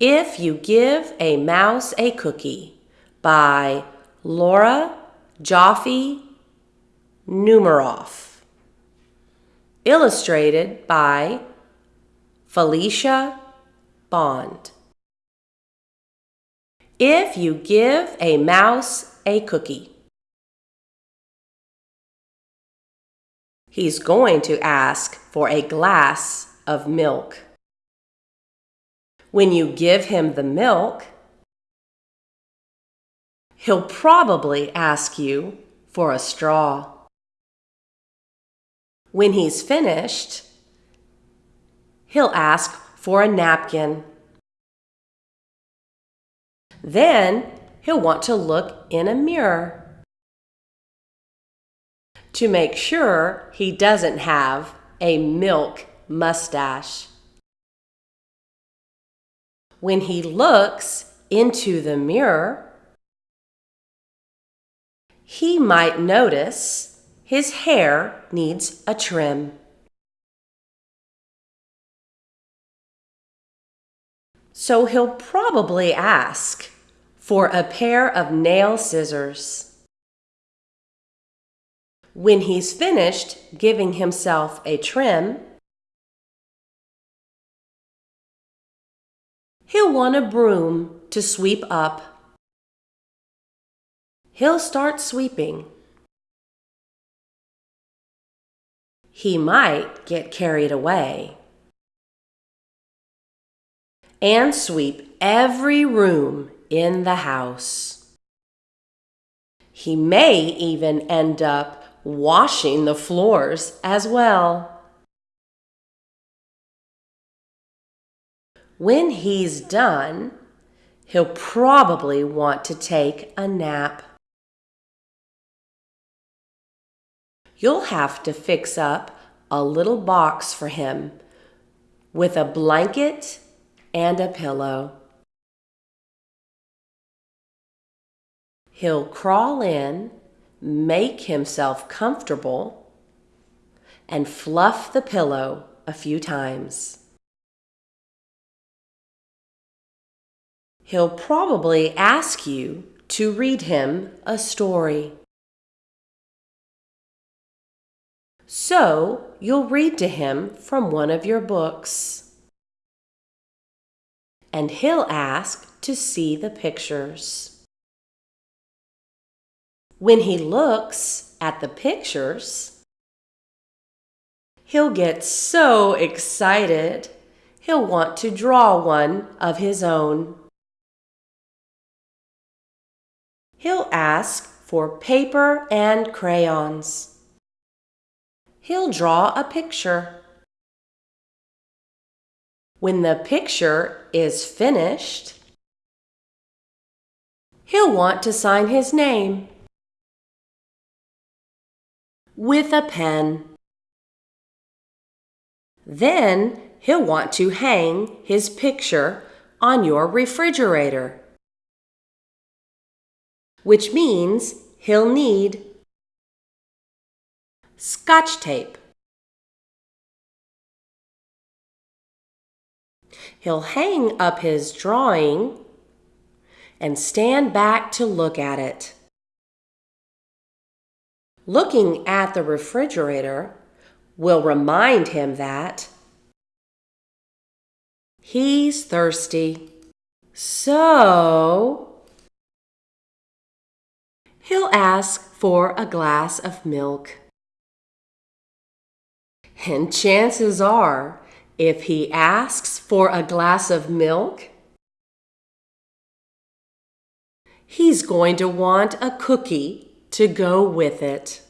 If You Give a Mouse a Cookie by Laura Joffe Numeroff. Illustrated by Felicia Bond. If you give a mouse a cookie, he's going to ask for a glass of milk. When you give him the milk, he'll probably ask you for a straw. When he's finished, he'll ask for a napkin. Then he'll want to look in a mirror to make sure he doesn't have a milk mustache. When he looks into the mirror, he might notice his hair needs a trim. So he'll probably ask for a pair of nail scissors. When he's finished giving himself a trim, he'll want a broom to sweep up. He'll start sweeping. He might get carried away and sweep every room in the house. He may even end up washing the floors as well. When he's done, he'll probably want to take a nap. You'll have to fix up a little box for him with a blanket and a pillow. He'll crawl in, make himself comfortable, and fluff the pillow a few times. He'll probably ask you to read him a story. So you'll read to him from one of your books and he'll ask to see the pictures. When he looks at the pictures, he'll get so excited, he'll want to draw one of his own. He'll ask for paper and crayons. He'll draw a picture. When the picture is finished, he'll want to sign his name with a pen. Then he'll want to hang his picture on your refrigerator, which means he'll need scotch tape. He'll hang up his drawing and stand back to look at it. Looking at the refrigerator will remind him that he's thirsty. So ask for a glass of milk. And chances are if he asks for a glass of milk, he's going to want a cookie to go with it.